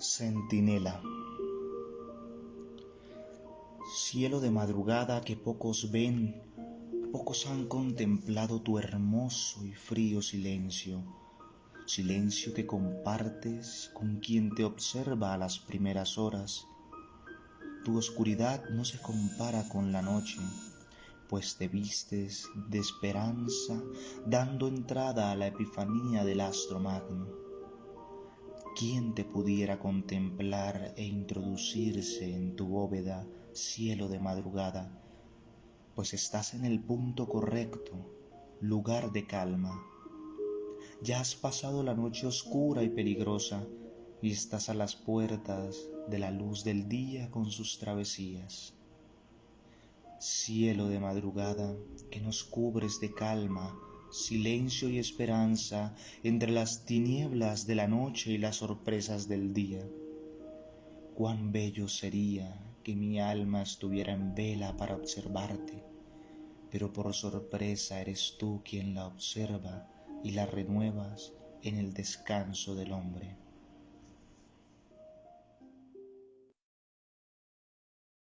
Centinela Cielo de madrugada que pocos ven, pocos han contemplado tu hermoso y frío silencio, silencio que compartes con quien te observa a las primeras horas. Tu oscuridad no se compara con la noche, pues te vistes de esperanza dando entrada a la epifanía del astro magno ¿Quién te pudiera contemplar e introducirse en tu bóveda, cielo de madrugada? Pues estás en el punto correcto, lugar de calma. Ya has pasado la noche oscura y peligrosa y estás a las puertas de la luz del día con sus travesías. Cielo de madrugada que nos cubres de calma, silencio y esperanza entre las tinieblas de la noche y las sorpresas del día. Cuán bello sería que mi alma estuviera en vela para observarte, pero por sorpresa eres tú quien la observa y la renuevas en el descanso del hombre.